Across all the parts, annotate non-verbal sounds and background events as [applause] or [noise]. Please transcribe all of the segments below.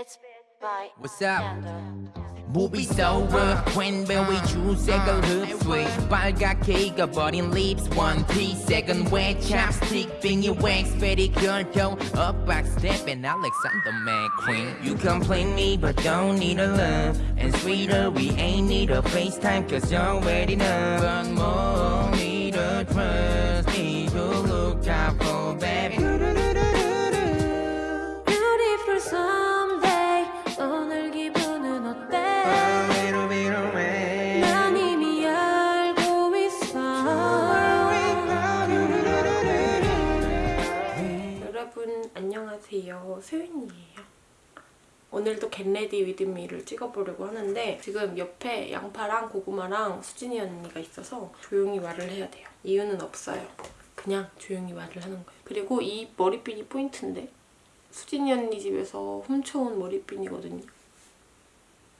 It's by What's up? Panda. Movie's over 웬배의 주색을 흡수해 빨갛게 익어버린 lips one piece second way chapstick 빙이 wax pedicure toe up back step and Alexander McQueen You complain me but don't need a love and sweeter we ain't need a FaceTime cause you already know but more need a trust 안녕하세요. 소윤이에요. 오늘도 get ready with me를 찍어보려고 하는데 지금 옆에 양파랑 고구마랑 수진이 언니가 있어서 조용히 말을 해야 돼요. 이유는 없어요. 그냥 조용히 말을 하는 거예요. 그리고 이 머리핀이 포인트인데 수진이 언니 집에서 훔쳐온 머리핀이거든요.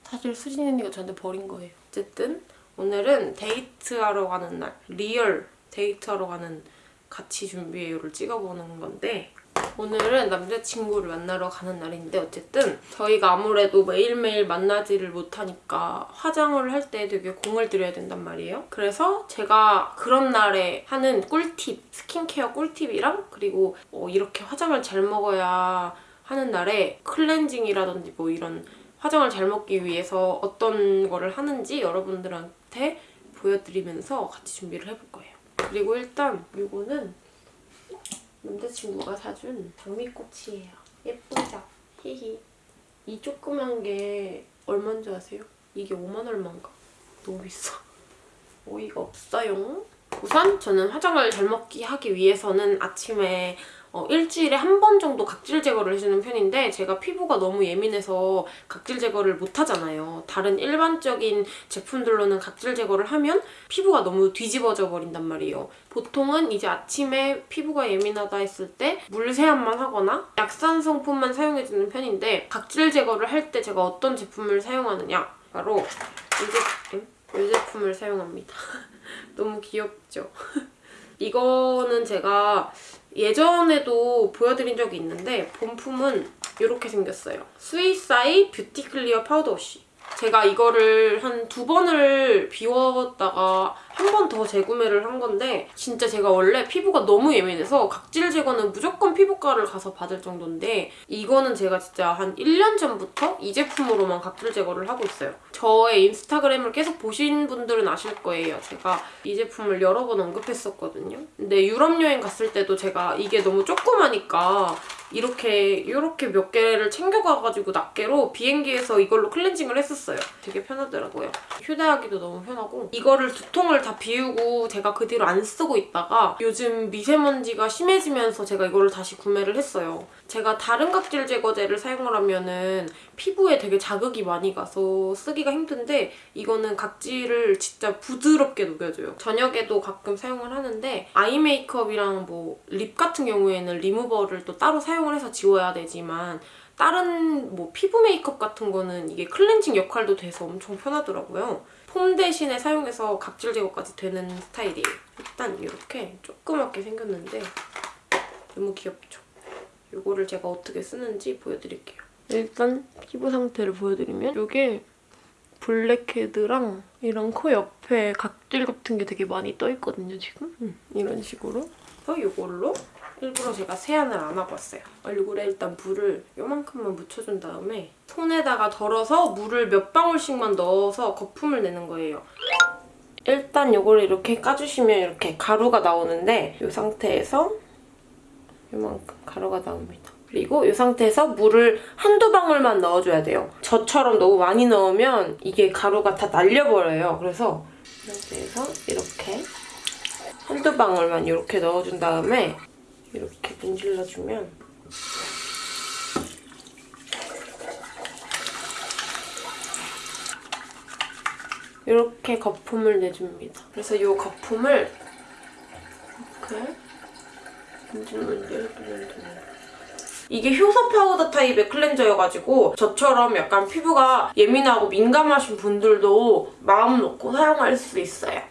사실 수진이 언니가 저한테 버린 거예요. 어쨌든 오늘은 데이트하러 가는 날, real 데이트하러 가는 같이 준비해요를 찍어보는 건데 오늘은 남자친구를 만나러 가는 날인데 어쨌든 저희가 아무래도 매일매일 만나지를 못하니까 화장을 할 때 되게 공을 들여야 된단 말이에요. 그래서 제가 그런 날에 하는 꿀팁, 스킨케어 꿀팁이랑 그리고 어, 이렇게 화장을 잘 먹어야 하는 날에 클렌징이라든지 뭐 이런 화장을 잘 먹기 위해서 어떤 거를 하는지 여러분들한테 보여드리면서 같이 준비를 해볼 거예요. 그리고 일단 이거는 남자친구가 사준 장미꽃이에요. 예쁘죠? 히히. 이 조그만 게 얼마인 줄 아세요? 이게 5만 얼마인가? 너무 비싸. 어이가 없어요. 우선 저는 화장을 잘 먹기 하기 위해서는 아침에 어, 일주일에 한 번 정도 각질 제거를 해주는 편인데 제가 피부가 너무 예민해서 각질 제거를 못 하잖아요. 다른 일반적인 제품들로는 각질 제거를 하면 피부가 너무 뒤집어져 버린단 말이에요. 보통은 이제 아침에 피부가 예민하다 했을 때 물세안만 하거나 약산 성분만 사용해주는 편인데 각질 제거를 할 때 제가 어떤 제품을 사용하느냐 바로 이 제품, 이 제품을 사용합니다. [laughs] 너무 귀엽죠? [laughs] 이거는 제가 예전에도 보여드린 적이 있는데 본품은 이렇게 생겼어요. suisai Beauty Clear Powder Wash. 제가 이거를 한 두 번을 비웠다가 한 번 더 재구매를 한 건데 진짜 제가 원래 피부가 너무 예민해서 각질 제거는 무조건 피부과를 가서 받을 정도인데 이거는 제가 진짜 한 1년 전부터 이 제품으로만 각질 제거를 하고 있어요. 저의 인스타그램을 계속 보신 분들은 아실 거예요. 제가 이 제품을 여러 번 언급했었거든요. 근데 유럽 여행 갔을 때도 제가 이게 너무 조그마니까 이렇게 이렇게 몇 개를 챙겨가가지고 낱개로 비행기에서 이걸로 클렌징을 했었어요. 되게 편하더라고요. 휴대하기도 너무 편하고 이거를 두 통을 다 비우고 제가 그 뒤로 안 쓰고 있다가 요즘 미세먼지가 심해지면서 제가 이거를 다시 구매를 했어요. 제가 다른 각질 제거제를 사용을 하면 은 피부에 되게 자극이 많이 가서 쓰기가 힘든데 이거는 각질을 진짜 부드럽게 녹여줘요. 저녁에도 가끔 사용을 하는데 아이 메이크업이랑 뭐 립 같은 경우에는 리무버를 또 따로 사용을 해서 지워야 되지만 다른 뭐 피부 메이크업 같은 거는 이게 클렌징 역할도 돼서 엄청 편하더라고요. 폼 대신에 사용해서 각질 제거까지 되는 스타일이에요. 일단 이렇게 조그맣게 생겼는데 너무 귀엽죠? 이거를 제가 어떻게 쓰는지 보여드릴게요. 일단 피부 상태를 보여드리면 이게 블랙헤드랑 이런 코 옆에 각질 같은 게 되게 많이 떠있거든요, 지금. 음, 이런 식으로. 그래서 이걸로 일부러 제가 세안을 안 왔어요. 얼굴에 일단 물을 요만큼만 묻혀준 다음에 손에다가 덜어서 물을 몇 방울씩만 넣어서 거품을 내는 거예요. 일단 이걸 이렇게 까주시면 이렇게 가루가 나오는데 이 상태에서 이만큼 가루가 나옵니다. 그리고 이 상태에서 물을 한두 방울만 넣어줘야 돼요. 저처럼 너무 많이 넣으면 이게 가루가 다 날려버려요. 그래서 이 상태에서 이렇게 한두 방울만 이렇게 넣어준 다음에 이렇게 문질러주면 이렇게 거품을 내줍니다. 그래서 이 거품을 이렇게 문질 문질 문질 이게 효소 파우더 타입의 클렌저여가지고 저처럼 약간 피부가 예민하고 민감하신 분들도 마음 놓고 사용할 수 있어요.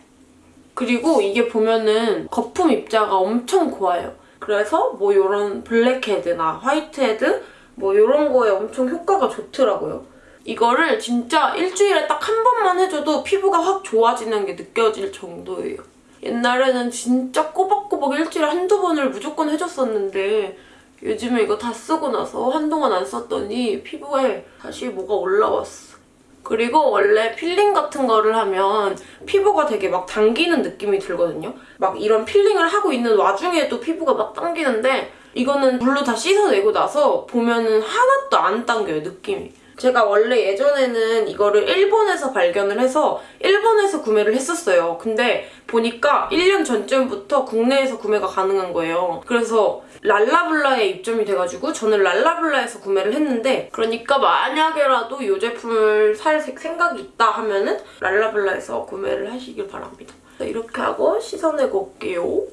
그리고 이게 보면은 거품 입자가 엄청 고와요. 그래서 뭐 이런 블랙헤드나 화이트헤드 뭐 이런 거에 엄청 효과가 좋더라고요. 이거를 진짜 일주일에 딱 한 번만 해줘도 피부가 확 좋아지는 게 느껴질 정도예요. 옛날에는 진짜 꼬박꼬박 일주일에 한두 번을 무조건 해줬었는데 요즘에 이거 다 쓰고 나서 한동안 안 썼더니 피부에 다시 뭐가 올라왔어. 그리고 원래 필링 같은 거를 하면 피부가 되게 막 당기는 느낌이 들거든요. 막 이런 필링을 하고 있는 와중에도 피부가 막 당기는데 이거는 물로 다 씻어내고 나서 보면은 하나도 안 당겨요, 느낌이. 제가 원래 예전에는 이거를 일본에서 발견을 해서 일본에서 구매를 했었어요. 근데 보니까 1년 전쯤부터 국내에서 구매가 가능한 거예요. 그래서 랄라블라에 입점이 돼가지고 저는 랄라블라에서 구매를 했는데 그러니까 만약에라도 이 제품을 살 생각이 있다 하면은 랄라블라에서 구매를 하시길 바랍니다. 이렇게 하고 씻어내고 올게요.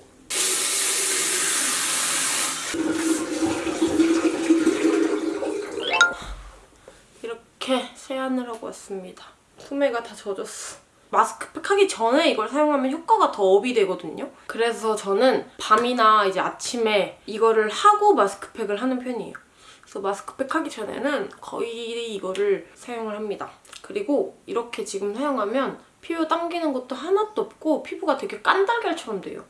이렇게 세안을 하고 왔습니다. 소매가 다 젖었어. 마스크팩 하기 전에 이걸 사용하면 효과가 더 업이 되거든요. 그래서 저는 밤이나 이제 아침에 이거를 하고 마스크팩을 하는 편이에요. 그래서 마스크팩 하기 전에는 거의 이거를 사용을 합니다. 그리고 이렇게 지금 사용하면 피부 당기는 것도 하나도 없고 피부가 되게 깐달걀처럼 돼요.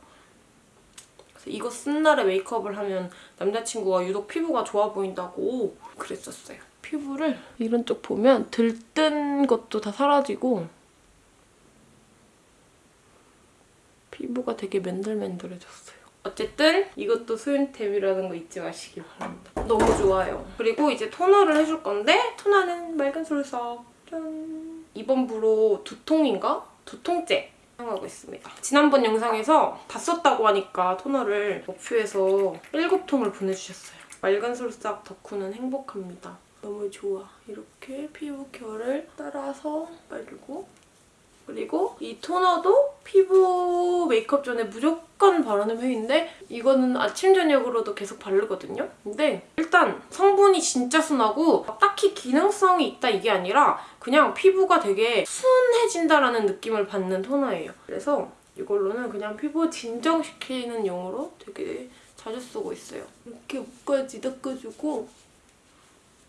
그래서 이거 쓴 날에 메이크업을 하면 남자친구가 유독 피부가 좋아 보인다고 그랬었어요. 피부를 이런 쪽 보면 들뜬 것도 다 사라지고 피부가 되게 맨들맨들해졌어요. 어쨌든 이것도 수윤템이라는 거 잊지 마시길 바랍니다. 너무 좋아요. 그리고 이제 토너를 해줄 건데 토너는 맑은 솔석 짠! 이번 부로 두 통인가? 두 통째 사용하고 있습니다. 지난번 영상에서 다 썼다고 하니까 토너를 어퓨에서 7통을 보내주셨어요. 맑은 솔싹 덕후는 행복합니다. 너무 좋아. 이렇게 피부 결을 따라서 바르고 그리고 이 토너도 피부 메이크업 전에 무조건 바르는 편인데 이거는 아침 저녁으로도 계속 바르거든요. 근데 일단 성분이 진짜 순하고 딱히 기능성이 있다 이게 아니라 그냥 피부가 되게 순해진다라는 느낌을 받는 토너예요. 그래서 이걸로는 그냥 피부 진정시키는 용으로 되게 자주 쓰고 있어요. 이렇게 목까지 닦아주고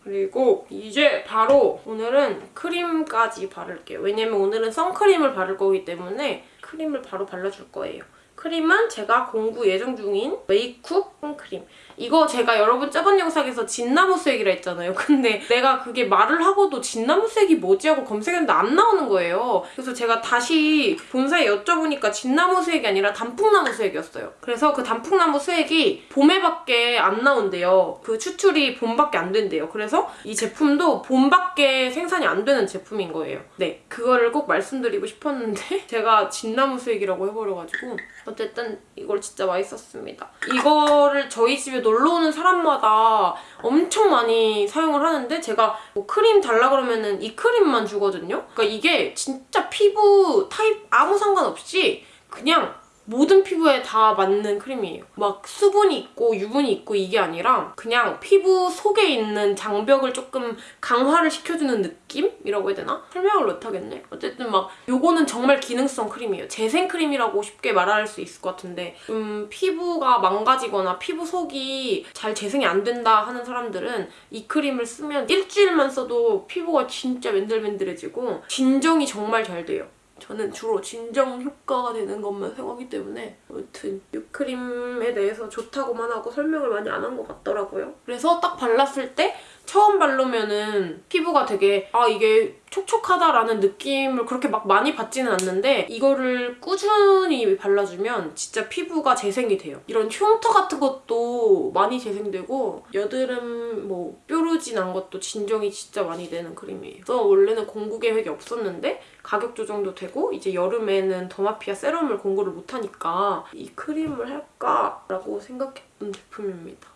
그리고 이제 바로 오늘은 크림까지 바를게요. 왜냐면 오늘은 선크림을 바를 거기 때문에 크림을 바로 발라줄 거예요. 크림은 제가 공구 예정 중인 메이쿡 선크림. 이거 제가 여러분 저번 영상에서 진나무색이라 했잖아요. [laughs] 근데 내가 그게 말을 하고도 진나무색이 뭐지 하고 검색했는데 안 나오는 거예요. 그래서 제가 다시 본사에 여쭤보니까 진나무색이 아니라 단풍나무색이었어요. 그래서 그 단풍나무색이 봄에밖에 안 나온대요. 그 추출이 봄밖에 안 된대요. 그래서 이 제품도 봄밖에 생산이 안 되는 제품인 거예요. 네, 그거를 꼭 말씀드리고 싶었는데 [laughs] 제가 진나무색이라고 해버려가지고 어쨌든 이걸 진짜 많이 썼습니다. 이거를 저희 집에 놀러 오는 사람마다 엄청 많이 사용을 하는데 제가 뭐 크림 달라 그러면은 이 크림만 주거든요. 그러니까 이게 진짜 피부 타입 아무 상관없이 그냥 모든 피부에 다 맞는 크림이에요. 막 수분이 있고 유분이 있고 이게 아니라 그냥 피부 속에 있는 장벽을 조금 강화를 시켜주는 느낌이라고 해야 되나? 설명을 못하겠네. 어쨌든 막 요거는 정말 기능성 크림이에요. 재생 크림이라고 쉽게 말할 수 있을 것 같은데 음, 피부가 망가지거나 피부 속이 잘 재생이 안 된다 하는 사람들은 이 크림을 쓰면 일주일만 써도 피부가 진짜 맨들맨들해지고 진정이 정말 잘 돼요. 저는 주로 진정 효과가 되는 것만 사용하기 때문에 아무튼 이 크림에 대해서 좋다고만 하고 설명을 많이 안 한 것 같더라고요. 그래서 딱 발랐을 때 처음 바르면은 피부가 되게 아 이게 촉촉하다라는 느낌을 그렇게 막 많이 받지는 않는데 이거를 꾸준히 발라주면 진짜 피부가 재생이 돼요. 이런 흉터 같은 것도 많이 재생되고 여드름 뭐 뾰루지 난 것도 진정이 진짜 많이 되는 크림이에요. 그래서 원래는 공구 계획이 없었는데 가격 조정도 되고 이제 여름에는 더마피아 세럼을 공구를 못하니까 이 크림을 할까라고 생각했던 제품입니다.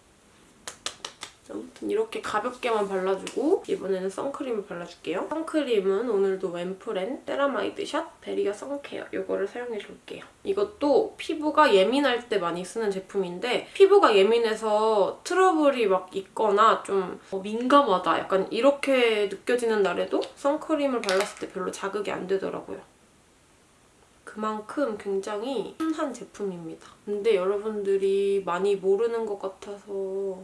아무튼 이렇게 가볍게만 발라주고 이번에는 선크림을 발라줄게요. 선크림은 오늘도 웸프렌 ceramide shot barrier suncare 이거를 사용해줄게요. 이것도 피부가 예민할 때 많이 쓰는 제품인데 피부가 예민해서 트러블이 막 있거나 좀 어, 민감하다 약간 이렇게 느껴지는 날에도 선크림을 발랐을 때 별로 자극이 안 되더라고요. 그만큼 굉장히 한 제품입니다. 근데 여러분들이 많이 모르는 것 같아서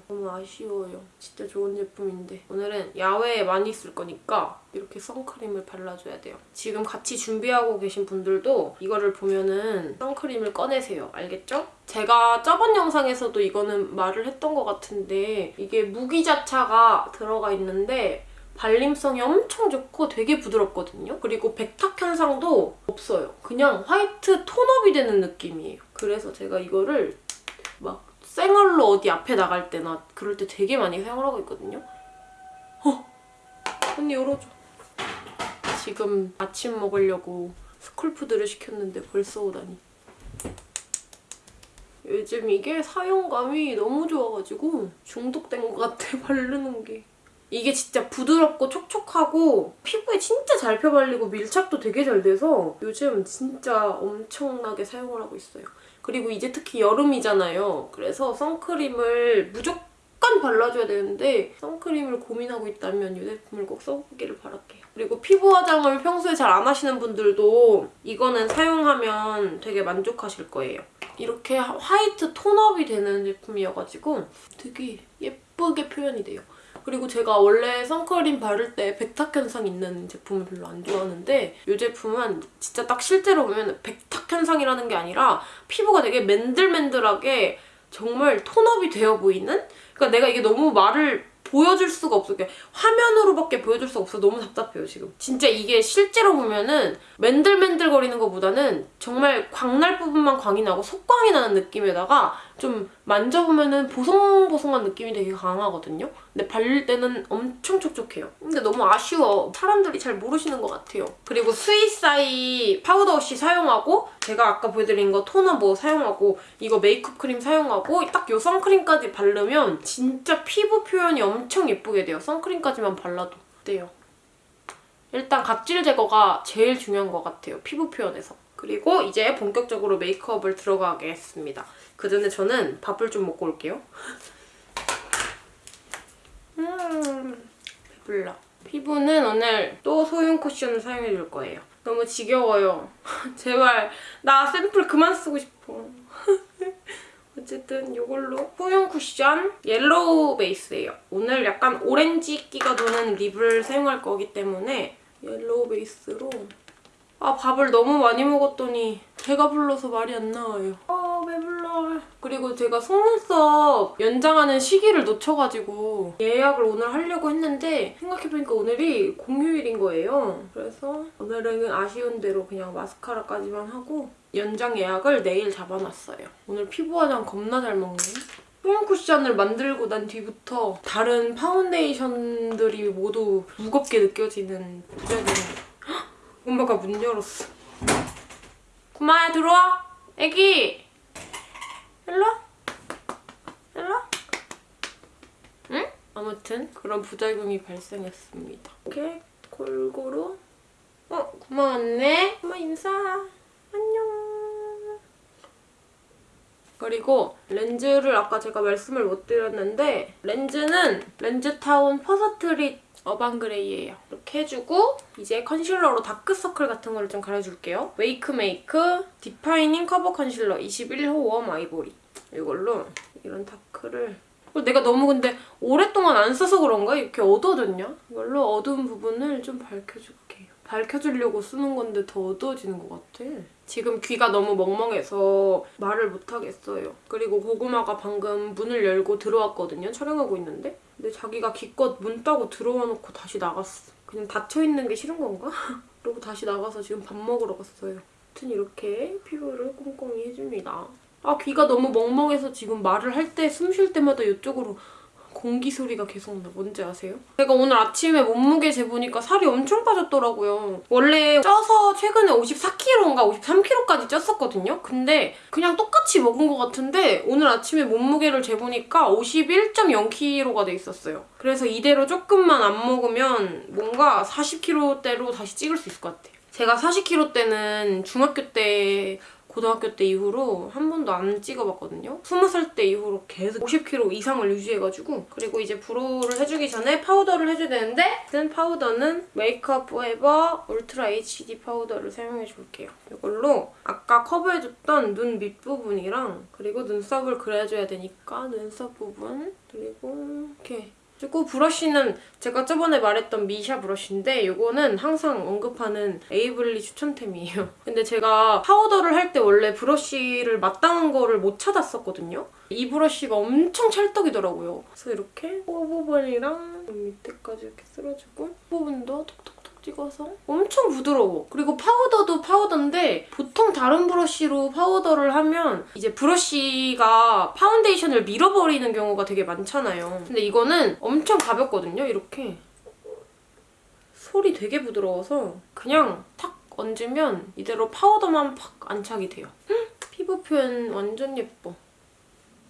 너무 아쉬워요. 진짜 좋은 제품인데 오늘은 야외에 많이 쓸 거니까 이렇게 선크림을 발라줘야 돼요. 지금 같이 준비하고 계신 분들도 이거를 보면은 선크림을 꺼내세요. 알겠죠? 제가 저번 영상에서도 이거는 말을 했던 것 같은데 이게 무기자차가 들어가 있는데 발림성이 엄청 좋고 되게 부드럽거든요. 그리고 백탁 현상도 없어요. 그냥 화이트 톤업이 되는 느낌이에요. 그래서 제가 이거를 막 생얼로 어디 앞에 나갈 때나 그럴 때 되게 많이 사용을 하고 있거든요. 어! 언니 열어줘. 지금 아침 먹으려고 스쿨푸드를 시켰는데 벌써 오다니. 요즘 이게 사용감이 너무 좋아가지고 중독된 것 같아, [laughs] 바르는 게. 이게 진짜 부드럽고 촉촉하고 피부에 진짜 잘 펴발리고 밀착도 되게 잘 돼서 요즘 진짜 엄청나게 사용을 하고 있어요. 그리고 이제 특히 여름이잖아요. 그래서 선크림을 무조건 발라줘야 되는데 선크림을 고민하고 있다면 이 제품을 꼭 써보기를 바랄게요. 그리고 피부 화장을 평소에 잘 안 하시는 분들도 이거는 사용하면 되게 만족하실 거예요. 이렇게 화이트 톤업이 되는 제품이어가지고 되게 예쁘게 표현이 돼요. 그리고 제가 원래 선크림 바를 때 백탁 현상 있는 제품을 별로 안 좋아하는데 이 제품은 진짜 딱 실제로 보면 백탁 현상이라는 게 아니라 피부가 되게 맨들맨들하게 정말 tone up이 되어 보이는? 그러니까 내가 이게 너무 말을 보여줄 수가 없어. 화면으로밖에 보여줄 수가 없어. 너무 답답해요, 지금. 진짜 이게 실제로 보면은 맨들맨들거리는 것보다는 정말 광날 부분만 광이 나고 속광이 나는 느낌에다가 좀 만져보면은 보송보송한 느낌이 되게 강하거든요. 근데 바를 때는 엄청 촉촉해요. 근데 너무 아쉬워. 사람들이 잘 모르시는 것 같아요. 그리고 suisai powder wash 사용하고 제가 아까 보여드린 거 토너 뭐 사용하고 이거 메이크업 크림 사용하고 딱 요 선크림까지 바르면 진짜 피부 표현이 엄청 예쁘게 돼요. 선크림까지만 발라도. 어때요? 일단 각질 제거가 제일 중요한 것 같아요. 피부 표현에서. 그리고 이제 본격적으로 메이크업을 들어가겠습니다. 그 전에 저는 밥을 좀 먹고 올게요. 음, 배불러. 피부는 오늘 또 소윤 쿠션을 사용해줄 거예요. 너무 지겨워요. [laughs] 제발 나 샘플 그만 쓰고 싶어. [laughs] 어쨌든 이걸로 소윤 쿠션 yellow base예요. 오늘 약간 오렌지 끼가 도는 립을 사용할 거기 때문에 yellow base로 아 밥을 너무 많이 먹었더니 배가 불러서 말이 안 나와요. 아 배불러. 그리고 제가 속눈썹 연장하는 시기를 놓쳐가지고 예약을 오늘 하려고 했는데 생각해보니까 오늘이 공휴일인 거예요. 그래서 오늘은 아쉬운 대로 그냥 마스카라까지만 하고 연장 예약을 내일 잡아놨어요. 오늘 피부 화장 겁나 잘 먹네. 뽀용 쿠션을 만들고 난 뒤부터 다른 파운데이션들이 모두 무겁게 느껴지는 부작용이 엄마가 문 열었어. 구마야 들어와. 애기. 일로 와. 일로 와. 응? 아무튼 그런 부작용이 발생했습니다. 이렇게 골고루. 어 구마 왔네. 구마 인사. 안녕. 그리고 렌즈를 아까 제가 말씀을 못 드렸는데 렌즈는 렌즈타운 퍼서트릿 urban gray예요. 이렇게 해주고 이제 컨실러로 다크서클 같은 거를 좀 가려줄게요. 웨이크메이크 defining cover concealer 21호 warm ivory 이걸로 이런 다크를 어, 내가 너무 근데 오랫동안 안 써서 그런가? 이렇게 어두워졌냐? 이걸로 어두운 부분을 좀 밝혀줄게요. 밝혀주려고 쓰는 건데 더 어두워지는 것 같아. 지금 귀가 너무 멍멍해서 말을 못하겠어요. 그리고 고구마가 방금 문을 열고 들어왔거든요. 촬영하고 있는데. 근데 자기가 기껏 문 따고 들어와 놓고 다시 나갔어. 그냥 닫혀있는 게 싫은 건가? [laughs] 그리고 다시 나가서 지금 밥 먹으러 갔어요. 아무튼 이렇게 피부를 꼼꼼히 해줍니다. 아 귀가 너무 멍멍해서 지금 말을 할 때 숨 쉴 때마다 이쪽으로 공기 소리가 계속 나. 뭔지 아세요? 제가 오늘 아침에 몸무게 재보니까 살이 엄청 빠졌더라고요. 원래 쪄서 최근에 54kg인가 53kg까지 쪘었거든요. 근데 그냥 똑같이 먹은 것 같은데 오늘 아침에 몸무게를 재보니까 51.0kg가 돼 있었어요. 그래서 이대로 조금만 안 먹으면 뭔가 40kg대로 다시 찍을 수 있을 것 같아요. 제가 40kg 때는 중학교 때 고등학교 때 이후로 한 번도 안 찍어봤거든요. 20살 때 이후로 계속 50kg 이상을 유지해가지고 그리고 이제 brow를 해주기 전에 파우더를 해줘야 되는데 그 파우더는 메이크업 포에버 울트라 HD 파우더를 사용해줄게요. 이걸로 아까 커버해줬던 눈 밑부분이랑 그리고 눈썹을 그려줘야 되니까 눈썹 부분 그리고 이렇게 그리고 브러쉬는 제가 저번에 말했던 미샤 브러쉬인데 이거는 항상 언급하는 에이블리 추천템이에요. [laughs] 근데 제가 파우더를 할 때 원래 브러쉬를 마땅한 거를 못 찾았었거든요. 이 브러쉬가 엄청 찰떡이더라고요. 그래서 이렇게 코 부분이랑 눈 밑에까지 이렇게 쓸어주고 부분도 톡톡톡 찍어서 엄청 부드러워. 그리고 파우더도 파우더인데 보통 다른 브러쉬로 파우더를 하면 이제 브러쉬가 파운데이션을 밀어버리는 경우가 되게 많잖아요. 근데 이거는 엄청 가볍거든요. 이렇게 솔이 되게 부드러워서 그냥 탁 얹으면 이대로 파우더만 팍 안착이 돼요. 헉, 피부 표현 완전 예뻐.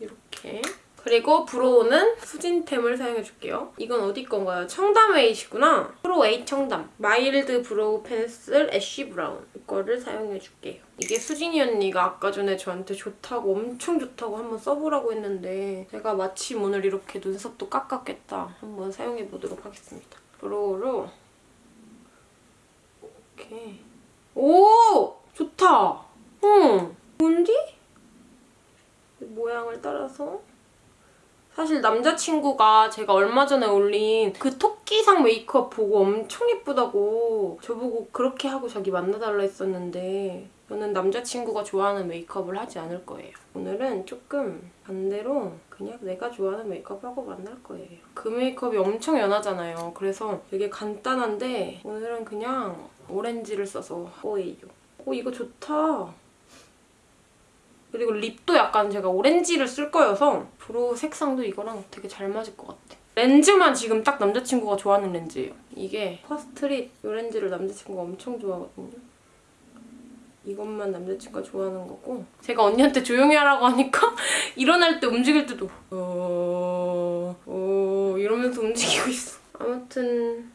이렇게. 그리고 brow는 수진템을 사용해줄게요. 이건 어디 건가요? 청담 웨이시구나. 프로 웨이 청담. mild brow pencil ash brown. 이거를 사용해줄게요. 이게 수진이 언니가 아까 전에 저한테 좋다고 엄청 좋다고 한번 써보라고 했는데 제가 마침 오늘 이렇게 눈썹도 깎았겠다. 한번 사용해보도록 하겠습니다. 브로우로 이렇게 오! 좋다! 응! 뭔지? 모양을 따라서 사실 남자친구가 제가 얼마 전에 올린 그 토끼상 메이크업 보고 엄청 예쁘다고 저보고 그렇게 하고 자기 만나달라 했었는데 저는 남자친구가 좋아하는 메이크업을 하지 않을 거예요. 오늘은 조금 반대로 그냥 내가 좋아하는 메이크업 하고 만날 거예요. 그 메이크업이 엄청 연하잖아요. 그래서 되게 간단한데 오늘은 그냥 오렌지를 써서 거예요. 오 이거 좋다. 그리고 립도 약간 제가 오렌지를 쓸 거여서 brow 색상도 이거랑 되게 잘 맞을 것 같아. 렌즈만 지금 딱 남자친구가 좋아하는 렌즈예요. 이게 퍼스트릿 이 렌즈를 남자친구가 엄청 좋아하거든요. 이것만 남자친구가 좋아하는 거고 제가 언니한테 조용히 하라고 하니까 [laughs] 일어날 때 움직일 때도 어... 어... 이러면서 움직이고 있어. 아무튼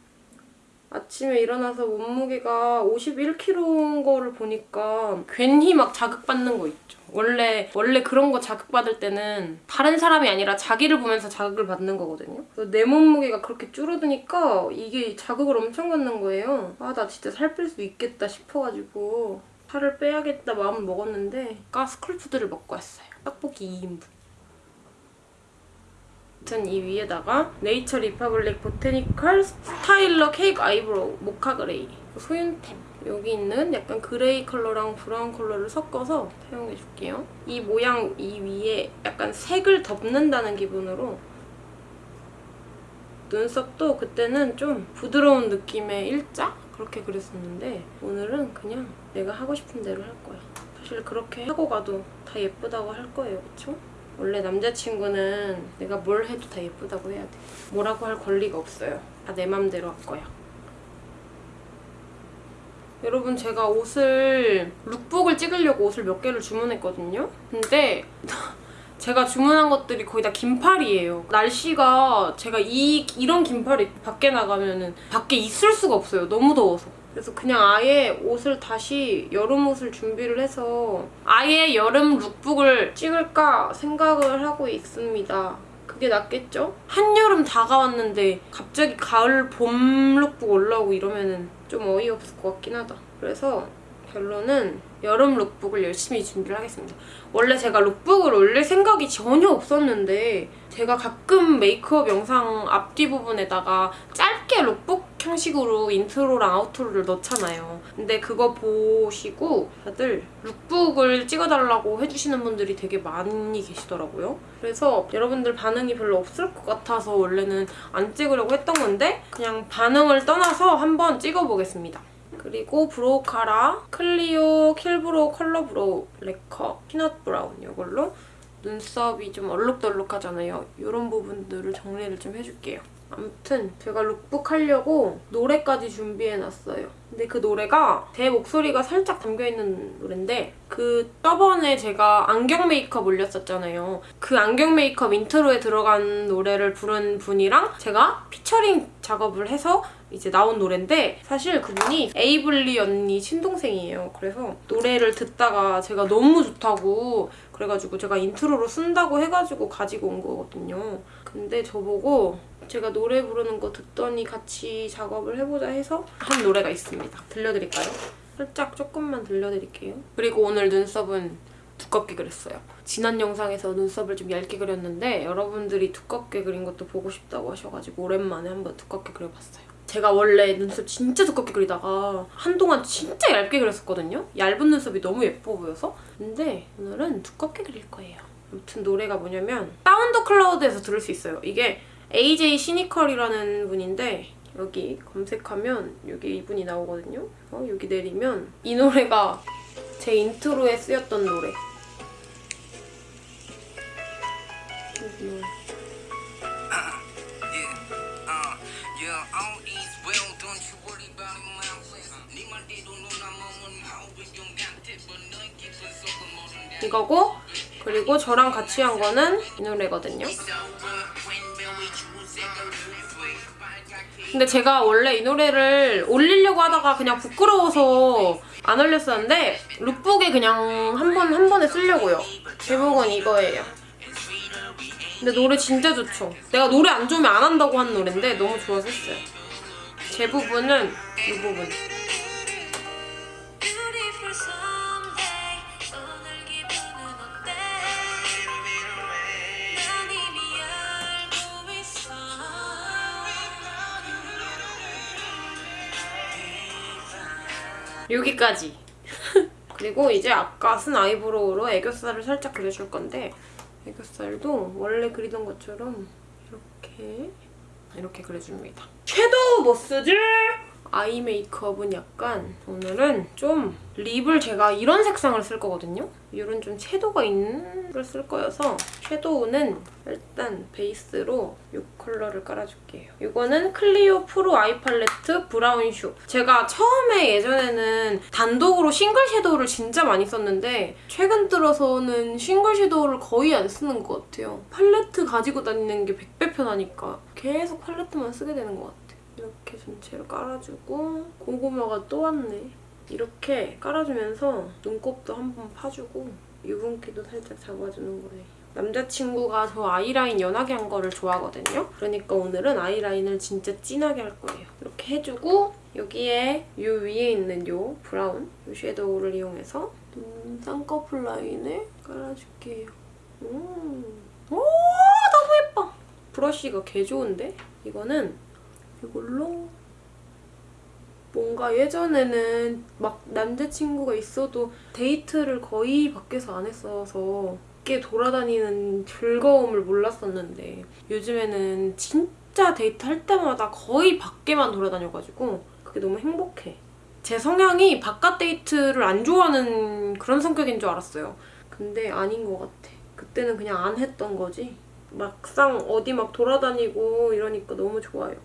아침에 일어나서 몸무게가 51kg인 거를 보니까 괜히 막 자극받는 거 있죠. 원래 원래 그런 거 자극받을 때는 다른 사람이 아니라 자기를 보면서 자극을 받는 거거든요. 내 몸무게가 그렇게 줄어드니까 이게 자극을 엄청 받는 거예요. 아 나 진짜 살 뺄 수 있겠다 싶어가지고 살을 빼야겠다 마음을 먹었는데 가스쿨푸드를 먹고 왔어요. 떡볶이 2인분. 아무튼 이 위에다가 네이처 리퍼블릭 보테니컬 스타일러 케이크 아이브로우 모카 그레이 소윤템 여기 있는 약간 그레이 컬러랑 브라운 컬러를 섞어서 사용해줄게요. 이 모양 이 위에 약간 색을 덮는다는 기분으로 눈썹도 그때는 좀 부드러운 느낌의 일자? 그렇게 그렸었는데 오늘은 그냥 내가 하고 싶은 대로 할 거야. 사실 그렇게 하고 가도 다 예쁘다고 할 거예요, 그쵸? 원래 남자친구는 내가 뭘 해도 다 예쁘다고 해야 돼. 뭐라고 할 권리가 없어요. 다 내 맘대로 할 거야. 여러분 제가 옷을 룩북을 찍으려고 옷을 몇 개를 주문했거든요. 근데 [laughs] 제가 주문한 것들이 거의 다 긴팔이에요. 날씨가 제가 이 이런 긴팔 입고 밖에 나가면 은 밖에 있을 수가 없어요. 너무 더워서. 그래서 그냥 아예 옷을 다시 여름 옷을 준비를 해서 아예 여름 룩북을 찍을까 생각을 하고 있습니다. 그게 낫겠죠? 한여름 다가왔는데 갑자기 가을 봄 룩북 올라오고 이러면은 좀 어이없을 것 같긴 하다. 그래서 결론은 여름 룩북을 열심히 준비를 하겠습니다. 원래 제가 룩북을 올릴 생각이 전혀 없었는데 제가 가끔 메이크업 영상 앞뒤 부분에다가 짧게 룩북 형식으로 인트로랑 아우트로를 넣잖아요. 근데 그거 보시고 다들 룩북을 찍어달라고 해주시는 분들이 되게 많이 계시더라고요. 그래서 여러분들 반응이 별로 없을 것 같아서 원래는 안 찍으려고 했던 건데 그냥 반응을 떠나서 한번 찍어보겠습니다. 그리고 브로우 카라 클리오 킬브로우 컬러 브로우 래커 피넛 브라운 이걸로 눈썹이 좀 얼룩덜룩하잖아요. 이런 부분들을 정리를 좀 해줄게요. 아무튼 제가 룩북 하려고 노래까지 준비해놨어요. 근데 그 노래가 제 목소리가 살짝 담겨있는 노래인데 그 저번에 제가 안경 메이크업 올렸었잖아요. 그 안경 메이크업 인트로에 들어간 노래를 부른 분이랑 제가 피처링 작업을 해서 이제 나온 노래인데 사실 그분이 에이블린 언니 친동생이에요. 그래서 노래를 듣다가 제가 너무 좋다고 그래가지고 제가 인트로로 쓴다고 해가지고 가지고 온 거거든요. 근데 저보고 제가 노래 부르는 거 듣더니 같이 작업을 해보자 해서 한 노래가 있습니다. 들려드릴까요? 살짝 조금만 들려드릴게요. 그리고 오늘 눈썹은 두껍게 그렸어요. 지난 영상에서 눈썹을 좀 얇게 그렸는데 여러분들이 두껍게 그린 것도 보고 싶다고 하셔가지고 오랜만에 한번 두껍게 그려봤어요. 제가 원래 눈썹 진짜 두껍게 그리다가 한동안 진짜 얇게 그렸었거든요. 얇은 눈썹이 너무 예뻐 보여서. 근데 오늘은 두껍게 그릴 거예요. 아무튼 노래가 뭐냐면 사운드 클라우드에서 들을 수 있어요. 이게 AJ 시니컬이라는 분인데 여기 검색하면 여기 이분이 나오거든요. 어, 여기 내리면 이 노래가 제 인트로에 쓰였던 노래. 이 노래. 이거고 그리고 저랑 같이 한 거는 이 노래거든요. 근데 제가 원래 이 노래를 올리려고 하다가 그냥 부끄러워서 안 올렸었는데 룩북에 그냥 한 번한 번에 쓰려고요. 제목은 이거예요. 근데 노래 진짜 좋죠. 내가 노래 안 좋으면 안 한다고 한 노래인데 너무 좋아서 했어요. 제 부분은 이 부분. 여기까지. [laughs] 그리고 이제 아까 쓴 아이브로우로 애교살을 살짝 그려줄 건데 애교살도 원래 그리던 것처럼 이렇게 이렇게 그려줍니다. 섀도우 뭐 쓰지? 아이 메이크업은 약간 오늘은 좀 립을 제가 이런 색상을 쓸 거거든요. 이런 좀 섀도우가 있는 걸 쓸 거여서 섀도우는 일단 베이스로 이 컬러를 깔아줄게요. 이거는 클리오 프로 아이 팔레트 브라운 슈. 제가 처음에 예전에는 단독으로 싱글 섀도우를 진짜 많이 썼는데 최근 들어서는 싱글 섀도우를 거의 안 쓰는 것 같아요. 팔레트 가지고 다니는 게 100배 편하니까 계속 팔레트만 쓰게 되는 것 같아요. 이렇게 전체를 깔아주고 고구마가 또 왔네. 이렇게 깔아주면서 눈곱도 한번 파주고 유분기도 살짝 잡아주는 거예요. 남자친구가 저 아이라인 연하게 한 거를 좋아하거든요. 그러니까 오늘은 아이라인을 진짜 진하게 할 거예요. 이렇게 해주고 여기에 이 위에 있는 요 브라운 이 섀도우를 이용해서 눈 쌍꺼풀 라인을 깔아줄게요. 음. 오 너무 예뻐. 브러쉬가 개 좋은데? 이거는 이걸로 뭔가 예전에는 막 남자친구가 있어도 데이트를 거의 밖에서 안 했어서 밖에 돌아다니는 즐거움을 몰랐었는데 요즘에는 진짜 데이트 할 때마다 거의 밖에만 돌아다녀가지고 그게 너무 행복해. 제 성향이 바깥 데이트를 안 좋아하는 그런 성격인 줄 알았어요. 근데 아닌 것 같아. 그때는 그냥 안 했던 거지. 막상 어디 막 돌아다니고 이러니까 너무 좋아요.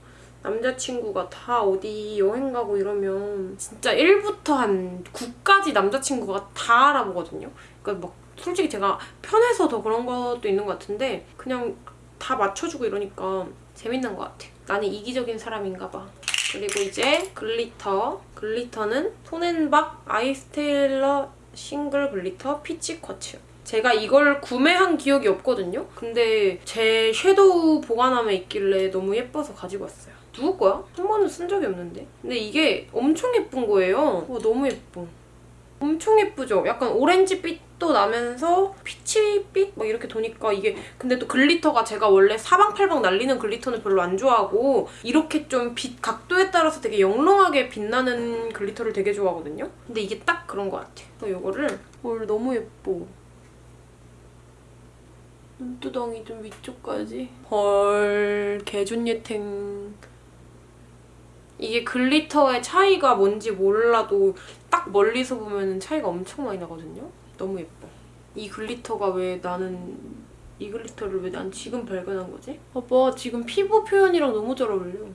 남자친구가 다 어디 여행 가고 이러면 진짜 1부터 한 9까지 남자친구가 다 알아보거든요. 그러니까 막 솔직히 제가 편해서 더 그런 것도 있는 것 같은데 그냥 다 맞춰주고 이러니까 재밌는 것 같아. 나는 이기적인 사람인가 봐. 그리고 이제 글리터. 글리터는 톤앤박 아이스테일러 싱글 글리터 피치 쿼츠. 제가 이걸 구매한 기억이 없거든요? 근데 제 섀도우 보관함에 있길래 너무 예뻐서 가지고 왔어요. 누구 거야? 한 번은 쓴 적이 없는데. 근데 이게 엄청 예쁜 거예요. 와, 너무 예뻐. 엄청 예쁘죠? 약간 오렌지빛도 나면서 피치빛 막 이렇게 도니까 이게 근데 또 글리터가 제가 원래 사방팔방 날리는 글리터는 별로 안 좋아하고 이렇게 좀 빛 각도에 따라서 되게 영롱하게 빛나는 글리터를 되게 좋아하거든요? 근데 이게 딱 그런 것 같아. 그래서 이거를 헐 너무 예뻐. 눈두덩이 좀 위쪽까지. 헐 개존예탱. 이게 글리터의 차이가 뭔지 몰라도 딱 멀리서 보면 차이가 엄청 많이 나거든요. 너무 예뻐. 이 글리터가 왜 나는 이 글리터를 왜 난 지금 발견한 거지? 봐봐 지금 피부 표현이랑 너무 잘 어울려.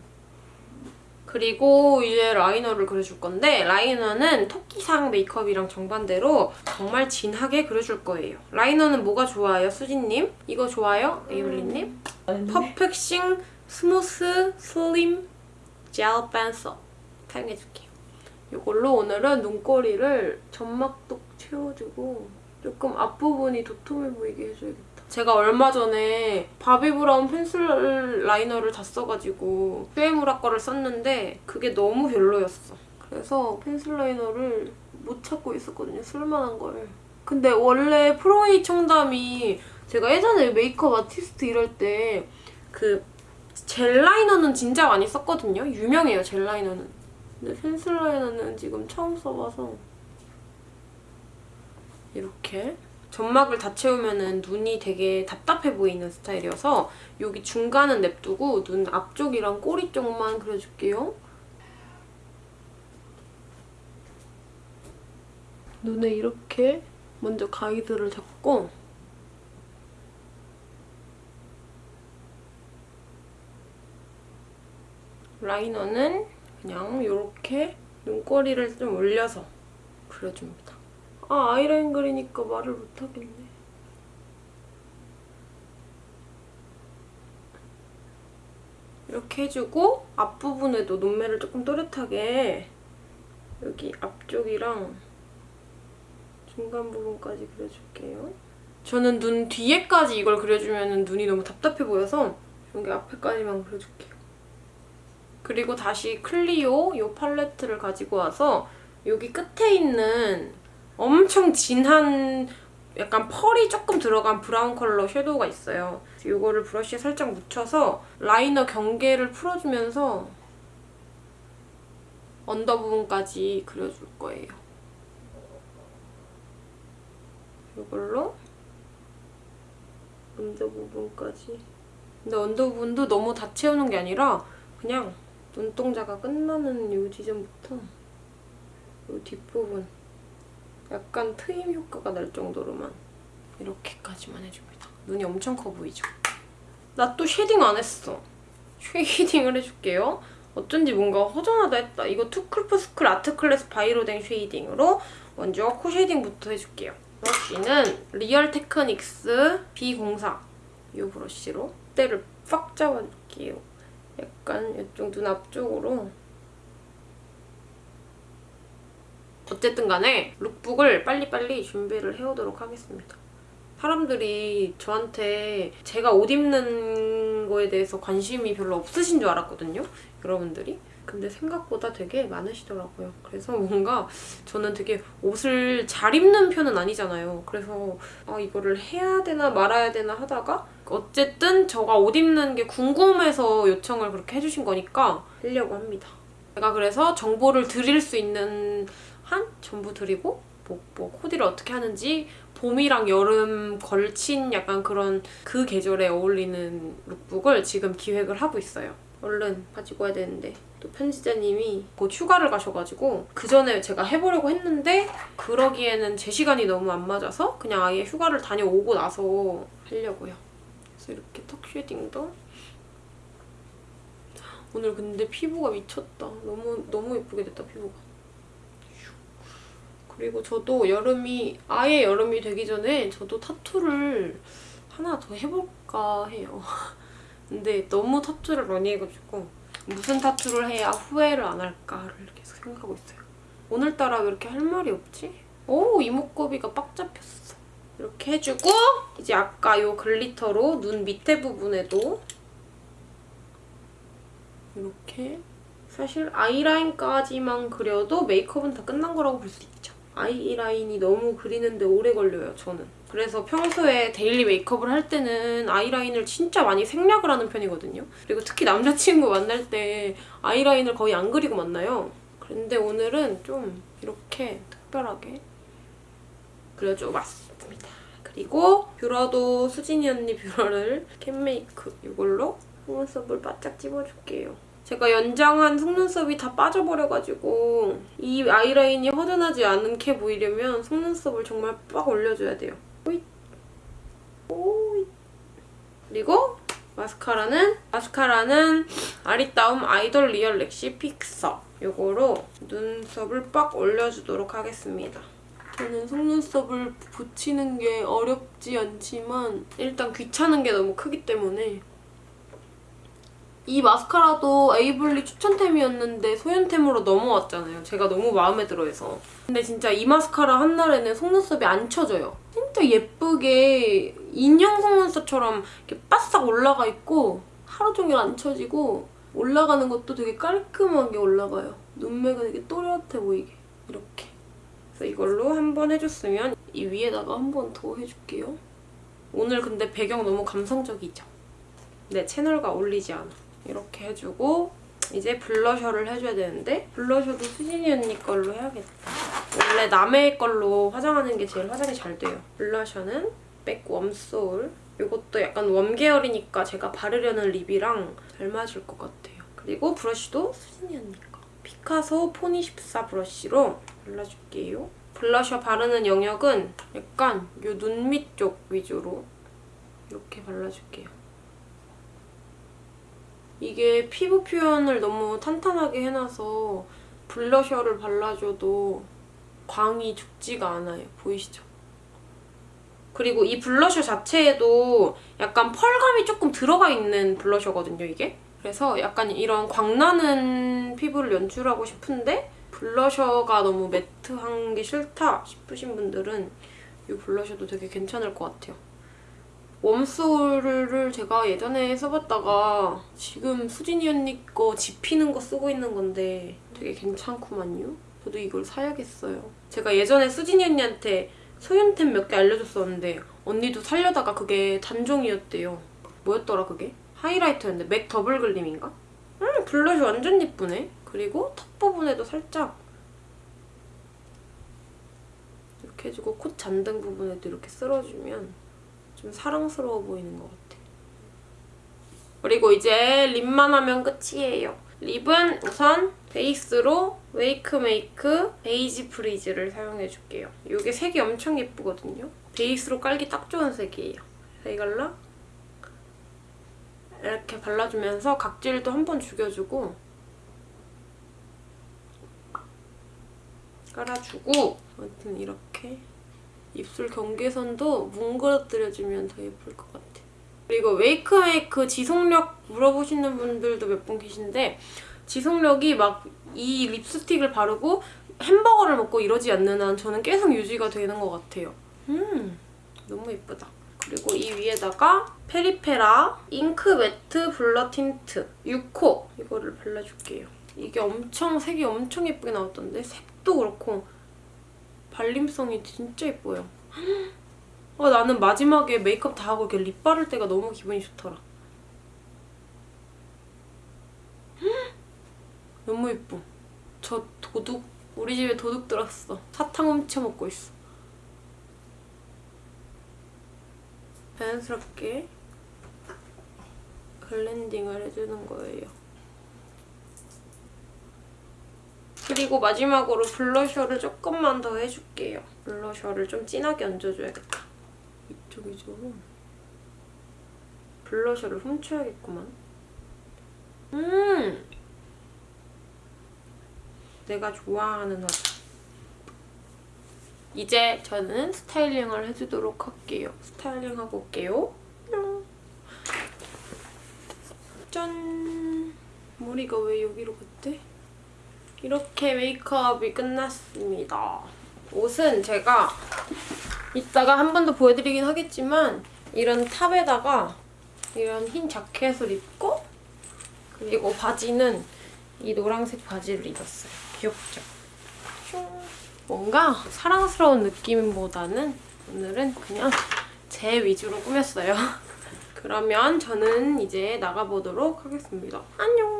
그리고 이제 라이너를 그려줄 건데 라이너는 토끼상 메이크업이랑 정반대로 정말 진하게 그려줄 거예요. 라이너는 뭐가 좋아요, 수진님? 이거 좋아요, 에이블린님? Perfecting Smooth Slim Gel Pencil 사용해줄게요. 이걸로 오늘은 눈꼬리를 점막도 채워주고 조금 앞부분이 도톰해 보이게 해줘야겠다. 제가 얼마 전에 Bobbi Brown pencil liner를 다 써가지고 슈에무라 거를 썼는데 그게 너무 별로였어. 그래서 pencil liner를 못 찾고 있었거든요. 쓸만한 걸. 근데 원래 프로웨이 청담이 제가 예전에 메이크업 아티스트 일할 때그 젤 라이너는 진짜 많이 썼거든요. 유명해요, 젤 라이너는. 근데 펜슬 라이너는 지금 처음 써봐서 이렇게 점막을 다 채우면 눈이 되게 답답해 보이는 스타일이어서 여기 중간은 냅두고 눈 앞쪽이랑 꼬리 쪽만 그려줄게요. 눈에 이렇게 먼저 가이드를 잡고 라이너는 그냥 이렇게 눈꼬리를 좀 올려서 그려줍니다. 아 아이라인 그리니까 말을 못하겠네. 이렇게 해주고 앞부분에도 눈매를 조금 또렷하게 여기 앞쪽이랑 중간 부분까지 그려줄게요. 저는 눈 뒤에까지 이걸 그려주면 눈이 너무 답답해 보여서 여기 앞에까지만 그려줄게요. 그리고 다시 CLIO 이 팔레트를 가지고 와서 여기 끝에 있는 엄청 진한 약간 펄이 조금 들어간 브라운 컬러 섀도우가 있어요. 이거를 브러쉬에 살짝 묻혀서 라이너 경계를 풀어주면서 언더 부분까지 그려줄 거예요. 이걸로 언더 부분까지 근데 언더 부분도 너무 다 채우는 게 아니라 그냥 눈동자가 끝나는 이 지점부터 이 뒷부분 약간 트임 효과가 날 정도로만 이렇게까지만 해줍니다. 눈이 엄청 커 보이죠? 나 또 shading 안 했어. shading을 해줄게요. 어쩐지 뭔가 허전하다 했다. 이거 투쿨프스쿨 아트클래스 바이로댕 쉐이딩으로 먼저 코 shading부터 해줄게요. 브러쉬는 Real Techniques B04 이 브러쉬로 때를 빡 잡아줄게요. 약간 이쪽 눈 앞쪽으로 어쨌든 간에 lookbook을 빨리빨리 준비를 해오도록 하겠습니다. 사람들이 저한테 제가 옷 입는 거에 대해서 관심이 별로 없으신 줄 알았거든요. 여러분들이. 근데 생각보다 되게 많으시더라고요. 그래서 뭔가 저는 되게 옷을 잘 입는 편은 아니잖아요. 그래서 아 이거를 해야 되나 말아야 되나 하다가 어쨌든 저가 옷 입는 게 궁금해서 요청을 그렇게 해주신 거니까 하려고 합니다. 제가 그래서 정보를 드릴 수 있는 한 전부 드리고 뭐, 뭐 코디를 어떻게 하는지 봄이랑 여름 걸친 약간 그런 그 계절에 어울리는 룩북을 지금 기획을 하고 있어요. 얼른 가지고 와야 되는데 또 편집자님이 곧 휴가를 가셔가지고 그 전에 제가 해보려고 했는데 그러기에는 제 시간이 너무 안 맞아서 그냥 아예 휴가를 다녀오고 나서 하려고요. 그래서 이렇게 턱 쉐딩도 오늘 근데 피부가 미쳤다. 너무 너무 예쁘게 됐다 피부가. 그리고 저도 여름이 아예 여름이 되기 전에 저도 타투를 하나 더 해볼까 해요. [laughs] 근데 너무 타투를 많이 해가지고 무슨 타투를 해야 후회를 안 할까를 계속 생각하고 있어요. 오늘따라 왜 이렇게 할 말이 없지? 오 이목구비가 빡 잡혔어. 이렇게 해주고 이제 아까 요 글리터로 눈 밑에 부분에도 이렇게 사실 아이라인까지만 그려도 메이크업은 다 끝난 거라고 볼 수 있죠. 아이라인이 너무 그리는데 오래 걸려요, 저는. 그래서 평소에 데일리 메이크업을 할 때는 아이라인을 진짜 많이 생략을 하는 편이거든요. 그리고 특히 남자친구 만날 때 아이라인을 거의 안 그리고 만나요. 그런데 오늘은 좀 이렇게 특별하게 그려줘 봤 습니다. 그리고 뷰러도 수진이 언니 뷰러를 CANMAKE 이걸로 속눈썹을 바짝 찝어줄게요. 제가 연장한 속눈썹이 다 빠져버려가지고 이 아이라인이 허전하지 않게 보이려면 속눈썹을 정말 빡 올려줘야 돼요. 오잇. 오잇. 그리고 마스카라는 마스카라는 아리따움 Idol Real Lash Fixer 요거로 눈썹을 빡 올려주도록 하겠습니다. 저는 속눈썹을 붙이는 게 어렵지 않지만 일단 귀찮은 게 너무 크기 때문에 이 마스카라도 에이블리 추천템이었는데 소연템으로 넘어왔잖아요. 제가 너무 마음에 들어해서. 근데 진짜 이 마스카라 한 날에는 속눈썹이 안 쳐져요. 진짜 예쁘게 인형 속눈썹처럼 이렇게 바싹 올라가 있고 하루 종일 안 쳐지고 올라가는 것도 되게 깔끔하게 올라가요. 눈매가 되게 또렷해 보이게 이렇게. 그래서 이걸로 한 번 해줬으면 이 위에다가 한 번 더 해줄게요. 오늘 근데 배경 너무 감성적이죠? 내 채널과 어울리지 않아. 이렇게 해주고 이제 블러셔를 해줘야 되는데 블러셔도 수진이 언니 걸로 해야겠다. 원래 남의 걸로 화장하는 게 제일 화장이 잘 돼요. 블러셔는 MAC Warm Soul. 이것도 약간 warm 계열이니까 제가 바르려는 립이랑 잘 맞을 것 같아요. 그리고 브러쉬도 수진이 언니 거. 피카소 포니 14 브러쉬로 발라줄게요. 블러셔 바르는 영역은 약간 이눈밑 쪽 위주로 이렇게 발라줄게요. 이게 피부 표현을 너무 탄탄하게 해놔서 블러셔를 발라줘도 광이 죽지가 않아요. 보이시죠? 그리고 이 블러셔 자체에도 약간 펄감이 조금 들어가 있는 블러셔거든요, 이게. 그래서 약간 이런 광나는 피부를 연출하고 싶은데 블러셔가 너무 매트한 게 싫다 싶으신 분들은 이 블러셔도 되게 괜찮을 것 같아요. Warm Soul을 제가 예전에 써봤다가 지금 수진이 언니 거 지피는 거 쓰고 있는 건데 되게 괜찮구만요. 저도 이걸 사야겠어요. 제가 예전에 수진이 언니한테 소윤템 몇 개 알려줬었는데 언니도 살려다가 그게 단종이었대요. 뭐였더라 그게? 하이라이터였는데 MAC Double Gleam인가? 음 블러쉬 완전 예쁘네. 그리고 턱 부분에도 살짝 이렇게 해주고 콧 잔등 부분에도 이렇게 쓸어주면 좀 사랑스러워 보이는 것 같아. 그리고 이제 립만 하면 끝이에요. 립은 우선 베이스로 WAKEMAKE Beige Please를 사용해줄게요. 이게 색이 엄청 예쁘거든요. 베이스로 깔기 딱 좋은 색이에요. 이걸로 이렇게 발라주면서 각질도 한 번 죽여주고 깔아주고 아무튼 이렇게 입술 경계선도 뭉그러뜨려주면 더 예쁠 것 같아. 그리고 WAKEMAKE 지속력 물어보시는 분들도 몇 분 계신데 지속력이 막 이 립스틱을 바르고 햄버거를 먹고 이러지 않는 한 저는 계속 유지가 되는 것 같아요. 음, 너무 예쁘다. 그리고 이 위에다가 Peripera Ink Matte Blur Tint 6호 이거를 발라줄게요. 이게 엄청 색이 엄청 예쁘게 나왔던데 색 도 그렇고 발림성이 진짜 예뻐요. 아, 나는 마지막에 메이크업 다 하고 이렇게 립 바를 때가 너무 기분이 좋더라. 너무 예뻐. 저 도둑, 우리 집에 도둑 들었어. 사탕 훔쳐 먹고 있어. 자연스럽게 글렌딩을 해주는 거예요. 그리고 마지막으로 블러셔를 조금만 더 해줄게요. 블러셔를 좀 진하게 얹어줘야겠다. 이쪽이죠. 블러셔를 훔쳐야겠구만. 음! 내가 좋아하는 화장. 이제 저는 스타일링을 해주도록 할게요. 스타일링하고 올게요. 뿅. 짠! 머리가 왜 여기로 갔대? 이렇게 메이크업이 끝났습니다. 옷은 제가 이따가 한 번 더 보여드리긴 하겠지만 이런 탑에다가 이런 흰 자켓을 입고 그리고 바지는 이 노란색 바지를 입었어요. 귀엽죠? 슝. 뭔가 사랑스러운 느낌보다는 오늘은 그냥 제 위주로 꾸몄어요. [laughs] 그러면 저는 이제 나가보도록 하겠습니다. 안녕!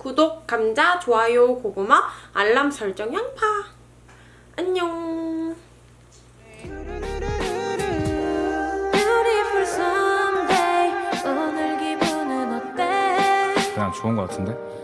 구독, 감자, 좋아요, 고구마, 알람 설정, 양파! 안녕! 그냥 좋은 거 같은데?